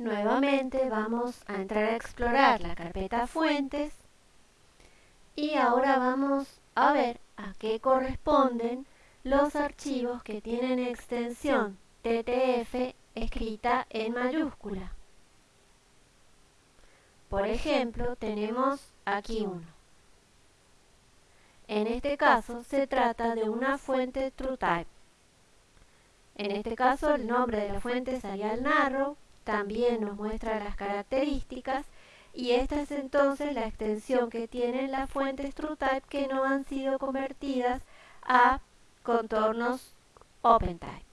Nuevamente vamos a entrar a explorar la carpeta fuentes y ahora vamos a ver a qué corresponden los archivos que tienen extensión TTF escrita en mayúscula. Por ejemplo, tenemos aquí uno. En este caso se trata de una fuente TrueType. En este caso el nombre de la fuente es Arial Narrow, también nos muestra las características y esta es entonces la extensión que tienen las fuentes TrueType que no han sido convertidas a contornos OpenType.